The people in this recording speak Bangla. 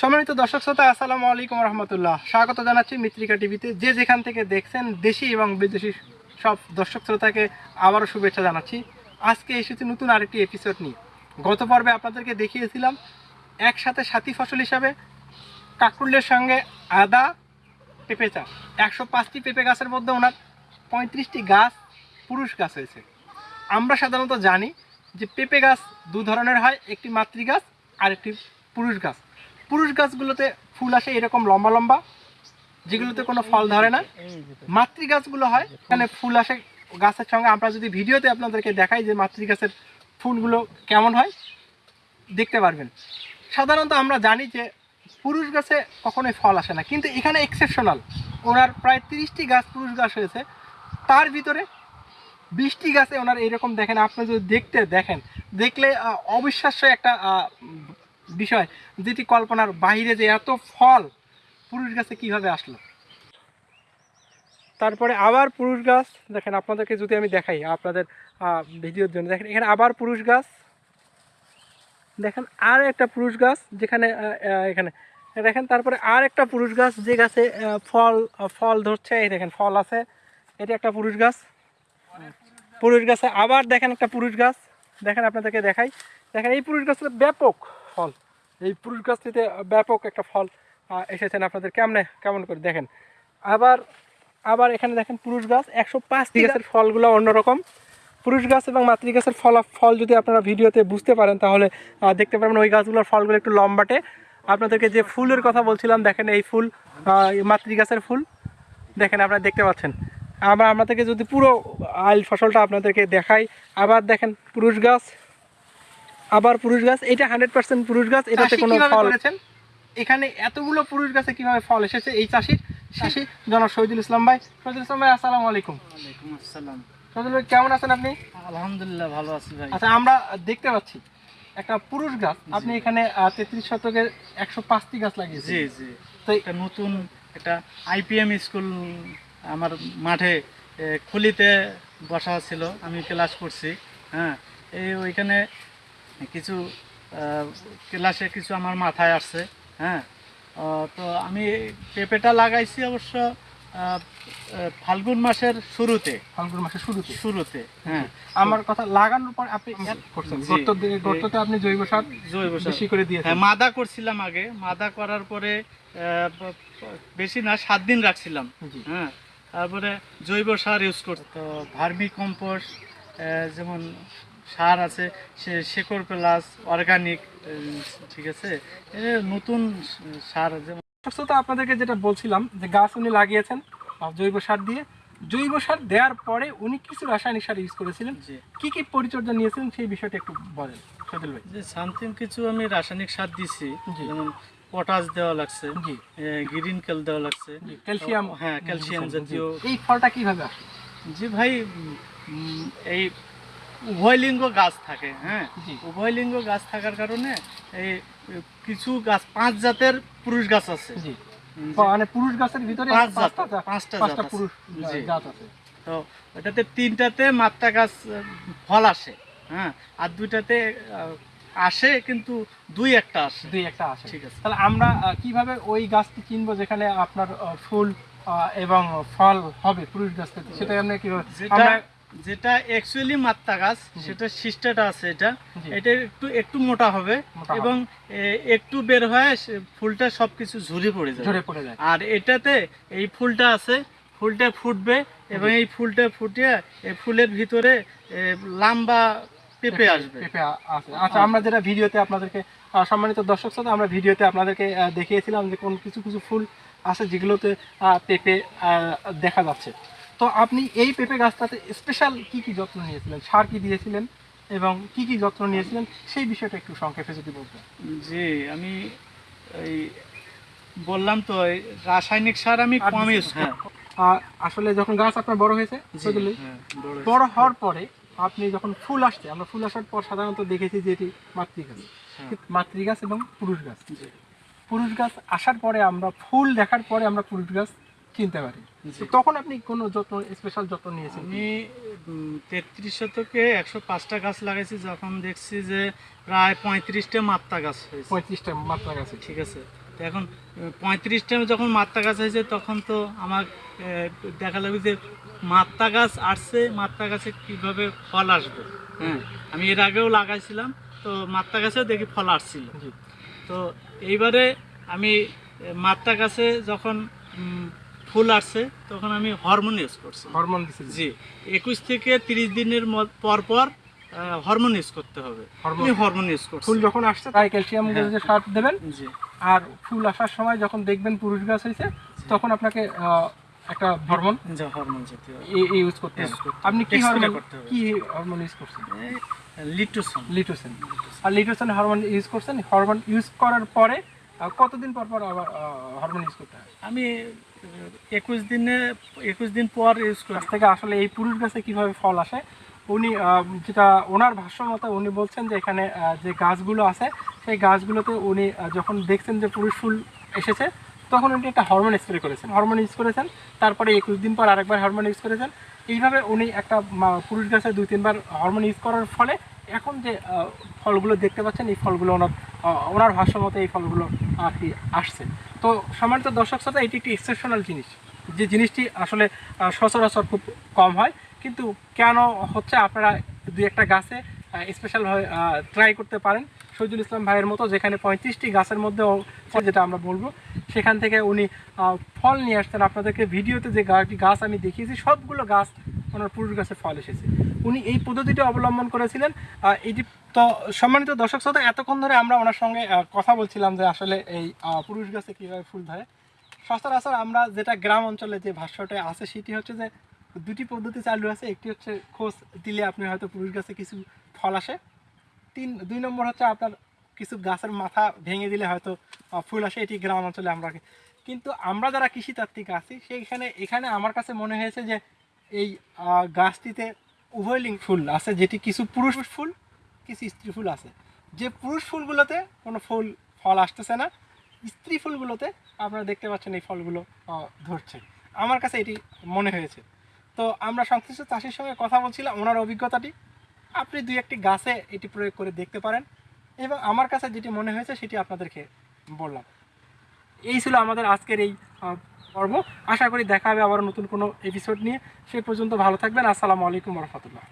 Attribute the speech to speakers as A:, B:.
A: সম্মানিত দর্শক শ্রোতা, আসসালামু আলাইকুম রহমতুল্লাহ। স্বাগত জানাচ্ছি মিত্রিকা টিভিতে। যে যেখান থেকে দেখছেন, দেশি এবং বিদেশি সব দর্শক শ্রোতাকে আবারও শুভেচ্ছা জানাচ্ছি। আজকে এসেছি নতুন আরেকটি এপিসোড নিয়ে। গত পর্বে আপনাদেরকে দেখিয়েছিলাম, একসাথে সাথী ফসল হিসাবে কাকরুলের সঙ্গে আদা পেঁপে চাষ। একশো পাঁচটি পেঁপে গাছের মধ্যে ওনার পঁয়ত্রিশটি গাছ পুরুষ গাছ হয়েছে। আমরা সাধারণত জানি যে পেঁপে গাছ দু ধরনের হয়, একটি মাতৃ গাছ আর একটি পুরুষ গাছ। পুরুষ গাছগুলোতে ফুল আসে এরকম লম্বা লম্বা, যেগুলোতে কোনো ফল ধরে না। মাতৃ গাছগুলো হয়, এখানে ফুল আসে গাছের সঙ্গে। আমরা যদি ভিডিওতে আপনাদেরকে দেখাই যে মাতৃ গাছের ফুলগুলো কেমন হয়, দেখতে পারবেন। সাধারণত আমরা জানি যে পুরুষ গাছে কখনোই ফল আসে না, কিন্তু এখানে এক্সেপশনাল ওনার প্রায় তিরিশটি গাছ পুরুষ গাছ হয়েছে তার ভিতরে বৃষ্টি গাছে ওনার এরকম দেখেন। আপনি যদি দেখতে দেখেন, দেখলে অবিশ্বাস্য একটা বিষয়, যেটি কল্পনার বাইরে যে এত ফল, পুরুষ গাছে কীভাবে আসলো? তারপরে আবার পুরুষ গাছ, দেখেন আপনাদেরকে যদি আমি দেখাই আপনাদের ভিডিওর জন্য, দেখেন এখানে আবার পুরুষ গাছ, দেখেন আর একটা পুরুষ গাছ, যেখানে এখানে, দেখেন তারপরে আর একটা পুরুষ গাছ, যে গাছে ফল ফল ধরছে, এই দেখেন ফল আছে, এটা একটা পুরুষ গাছ, পুরুষ গাছে আবার দেখেন একটা পুরুষ গাছ, দেখেন আপনাদেরকে দেখাই, দেখেন এই পুরুষ গাছটা ব্যাপক। ফল। এই পুরুষ গাছটিতে ব্যাপক একটা ফল এসেছেন আপনাদের কেমনে কেমন করে দেখেন। আবার আবার এখানে দেখেন পুরুষ গাছ একশো পাঁচটি গাছের ফলগুলো অন্যরকম। পুরুষ গাছ এবং মাতৃ গাছের ফল ফল যদি আপনারা ভিডিওতে বুঝতে পারেন তাহলে দেখতে পারবেন ওই গাছগুলোর ফলগুলো একটু লম্বাটে। আপনাদেরকে যে ফুলের কথা বলছিলাম দেখেন এই ফুল মাতৃ গাছের ফুল। দেখেন আপনারা দেখতে পাচ্ছেন। আমরা আপনাদেরকে যদি পুরো আইল ফসলটা আপনাদেরকে দেখাই। আবার দেখেন পুরুষ গাছ আবার পুরুষ গাছ এটা হান্ড্রেড পার্সেন্ট পুরুষ গাছ এটাতে কোনো ফল এখানে এতগুলো পুরুষ গাছে কীভাবে ফল এসেছে? এই চাষির চাষি জনাব শহীদুল ইসলাম ভাই। শহীদুল ইসলাম ভাই আসসালামু আলাইকুম।
B: আসসালাম।
A: শহীদুল ভাই কেমন আছেন আপনি?
B: আলহামদুলিল্লাহ ভালো আছি ভাই।
A: আচ্ছা আমরা দেখতে পাচ্ছি একটা পুরুষ গাছ আপনি এখানে তেত্রিশ শতকের একশো পাঁচটি গাছ লাগিয়েছেন।
B: জি জি।
A: তো
B: একটা নতুন একটা আইপিএম স্কুল আমার মাঠে খুলিতে বসা ছিল। আমি ক্লাস করছি হ্যাঁ। এই ওইখানে কিছু ক্লাসে কিছু আমার মাথায় আসছে হ্যাঁ। তো আমি পেঁপেটা লাগাইছি অবশ্য ফাল্গুন মাসের শুরুতে।
A: ফাল্গুন মাসের শুরুতে?
B: শুরুতে হ্যাঁ।
A: আমার কথা লাগানোর পর আপনি। গর্ততে আপনি জৈব সার
B: জৈব সার।
A: বেশি করে দিয়েছেন।
B: হ্যাঁ মাদা করছিলাম আগে। মাদা করার পরে বেশি না সাত দিন রাখছিলাম হ্যাঁ। তারপরে জৈব সার ইউজ করতে তো ভার্মি কম্পোস্ট যেমন সার আছে সে শেকড় প্লাস অর্গানিক ঠিক আছে? নতুন সার যেমন
A: তো আপনাদেরকে যেটা বলছিলাম যে গাছ উনি লাগিয়েছেন জৈব সার দিয়ে। জৈব সার দেওয়ার পরে উনি কিছু রাসায়নিক সার ইউজ করেছিলেন।
B: যে
A: কি কি পরিচর্যা নিয়েছিলেন সেই বিষয়টা একটু বলেন সজল ভাই।
B: যে সামথিং কিছু আমি রাসায়নিক সার দিছি যেমন পটাশ দেওয়া লাগছে গ্রিন কেল দেওয়া লাগছে।
A: ক্যালসিয়াম
B: হ্যাঁ ক্যালসিয়াম জাতীয়।
A: এই ফলটা কীভাবে আসে
B: জি ভাই এই উভয়লিঙ্গ গাছ থাকে হ্যাঁ? উভয়লিঙ্গ গাছ থাকার কারণে এই কিছু গাছ পাঁচ জাতের পুরুষ গাছ আছে।
A: মানে পুরুষ গাছের ভিতরে পাঁচটা
B: পাঁচটা।
A: পুরুষ গাছ আছে।
B: তো ওটাতে তিনটাতে মাত্রা গাছ ফল আসে হ্যাঁ? আর দুইটাতে আসে কিন্তু দুই একটা আসে।
A: দুই একটা আসে।
B: ঠিক আছে।
A: তাহলে আমরা কীভাবে ওই গাছটি কিনবো যেখানে আপনার ফুল এবং ফল হবে পুরুষ গাছ থেকে সেটা আমরা কীভাবে আমরা
B: যেটা অ্যাকচুয়ালি মাত্রা গাছ সেটা সিস্টাটা আছে এটা। এটা একটু একটু মোটা হবে এবং একটু বের হয়ে ফুলটা সবকিছু ঝুরে পড়ে যাবে।
A: ঝরে পড়ে যায়।
B: আর এটাতে এই ফুলটা আছে ফুলটা ফুটবে এবং এই ফুলটা ফুটিয়ে এই ফুলের ভিতরে লম্বা পেঁপে আসবে।
A: পেঁপে আচ্ছা আমরা যেটা ভিডিওতে আপনাদেরকে সম্মানিত দর্শক শ্রোতা আমরা ভিডিওতে আপনাদেরকে দেখিয়েছিলাম যে কোন কিছু কিছু ফুল আছে যেগুলোতে আহ, পেঁপে দেখা যাচ্ছে। তো আপনি এই পেঁপে গাছটাতে স্পেশাল কি কি যত্ন নিয়েছিলেন? সার কি দিয়েছিলেন? এবং কি কি যত্ন নিয়েছিলেন? সেই বিষয়টা একটু সংক্ষেপে যদি বলতেন।
B: জি আমি এই বললাম তো রাসায়নিক সার আমি
A: আর
B: কম ইউজ হ্যাঁ।
A: আসলে যখন গাছ আপনার বড় হয়েছে?
B: হ্যাঁ, বড়
A: হওয়ার পরে আপনি যখন ফুল আসছে আমরা ফুল আসার পর সাধারণত দেখেছি যে এটি মাতৃগাছ।
B: হ্যাঁ,
A: মাতৃ গাছ এবং পুরুষ গাছ পুরুষ গাছ আসার পরে আমরা ফুল দেখার পরে আমরা পুরুষ গাছ চিনতে পারি। তখন আপনি কোনো যত্ন স্পেশাল যত্ন নিয়েছেন
B: আমি তেত্রিশ শতকে একশো পাঁচটা গাছ লাগাইছি যখন দেখছি যে প্রায় পঁয়ত্রিশটা মাত্রা গাছ হয়েছে।
A: পঁয়ত্রিশটা মাত্রা গাছে
B: ঠিক আছে। তো এখন পঁয়ত্রিশ টাইমে যখন মাত্রা গাছ হয়েছে তখন তো আমার দেখা লাগবে যে মাত্রা গাছ আসছে মাত্রা গাছে কীভাবে ফল আসবে। হ্যাঁ আমি এর আগেও লাগাইছিলাম তো মাত্রা গাছেও দেখি ফল আসছিল। তো এইবারে আমি মাত্রা গাছে যখন ফুল আসছে তখন আমি হরমোন ইউজ করছি।
A: হরমোন দিছে
B: জি। একুশ থেকে তিরিশ দিনের পর পর হরমোন ইউজ করতে হবে।
A: হরমোন।
B: আমি হরমোন ইউজ করছি।
A: ফুল যখন আসছে তাই ক্যালসিয়াম। যে সার দেবেন।
B: জি।
A: আর ফুল আসার সময় যখন দেখবেন পুরুষ গাছ হয়েছে তখন আপনাকে একটা হরমোন
B: যা হরমোন জাতীয়।
A: ইউজ করতে হবে। আপনি কি হরমোন। কি হরমোন ইউজ করছেন?
B: লিটোসন
A: লিটোসেন আর লিটোসেন হরমোন ইউজ করছেন। হরমোন ইউজ করার পরে কতদিন পর পর আবার হরমোন ইউজ করতে হয়?
B: আমি একুশ দিনে, একুশ দিন পর ইউজ করি
A: থেকে আসলে এই পুরুষ গাছে কীভাবে ফল আসে, উনি যেটা ওনার ভাষ্য মতো উনি বলছেন যে এখানে যে গাছগুলো আছে, সেই গাছগুলোতে উনি যখন দেখছেন যে পুরুষ ফুল এসেছে, তখন উনি একটা হরমোন স্প্রে করেছেন। হরমোন ইউজ করেছেন, তারপরে একুশ দিন পর আরেকবার হরমোন ইউজ করেছেন। এইভাবে উনি একটা পুরুষ গাছে দুই, তিনবার হরমোন ইউজ করার ফলে এখন যে ফলগুলো দেখতে পাচ্ছেন, এই ফলগুলো ওনার ওনার ভাষ্য মতো এই ফলগুলো আর কি আসছে। তো সম্মানিত দর্শক শ্রোতা, এটি একটি এক্সেপশনাল জিনিস। যে জিনিসটি আসলে সচরাচর খুব কম হয়। কিন্তু কেন হচ্ছে আপনারা দুই একটা গাছে স্পেশালভাবে ট্রাই করতে পারেন? শহীদুল ইসলাম ভাইয়ের মতো যেখানে পঁয়ত্রিশটি গাছের মধ্যে যেটা আমরা বলব, সেখান থেকে উনি ফল নিয়ে আসতেন আপনাদেরকে ভিডিওতে যে গাছ আমি দেখিয়েছি, সবগুলো গাছ ওনার পুরুষ গাছে ফল এসেছে। উনি এই পদ্ধতিটি অবলম্বন করেছিলেন। এটি তো সম্মানিত দর্শক শ্রোতা, এতক্ষণ ধরে আমরা ওনার সঙ্গে কথা বলছিলাম যে আসলে এই পুরুষ গাছে কীভাবে ফুল ধরে। সচরাচর আমরা যেটা গ্রাম অঞ্চলে যে ভাষ্যটা আছে, সেটি হচ্ছে যে দুটি পদ্ধতি চালু আছে। একটি হচ্ছে খোঁজ দিলে আপনি হয়তো পুরুষ গাছে কিছু ফল আসে। তিন, দুই নম্বর হচ্ছে আপনার কিছু গাছের মাথা ভেঙে দিলে হয়তো ফুল আসে। এটি গ্রাম অঞ্চলে আমরা কিন্তু আমরা যারা কৃষিতাত্ত্বিক আছি, সেইখানে, এখানে আমার কাছে মনে হয়েছে যে এই গাছটিতে উভয় লিঙ্গ ফুল আছে, যেটি কিছু পুরুষ ফুল, কিছু স্ত্রী ফুল আছে। যে পুরুষ ফুলগুলোতে কোনো ফুল, ফল আসতেছে না, স্ত্রী ফুলগুলোতে আপনারা দেখতে পাচ্ছেন এই ফলগুলো ধরছে। আমার কাছে এটি মনে হয়েছে। তো আমরা সংশ্লিষ্ট চাষির সঙ্গে কথা বলছিলাম, ওনার অভিজ্ঞতাটি। আপনি দুই একটি গাছে এটি প্রয়োগ করে দেখতে পারেন এবং আমার কাছে যেটি মনে হয়েছে সেটি আপনাদেরকে বললাম। এই ছিল আমাদের আজকের এই পর্ব আশা করি দেখা হবে আবার নতুন কোনো এপিসোড নিয়ে। সে পর্যন্ত ভালো থাকবেন। আসসালামু আলাইকুম রহমতুল্লাহ।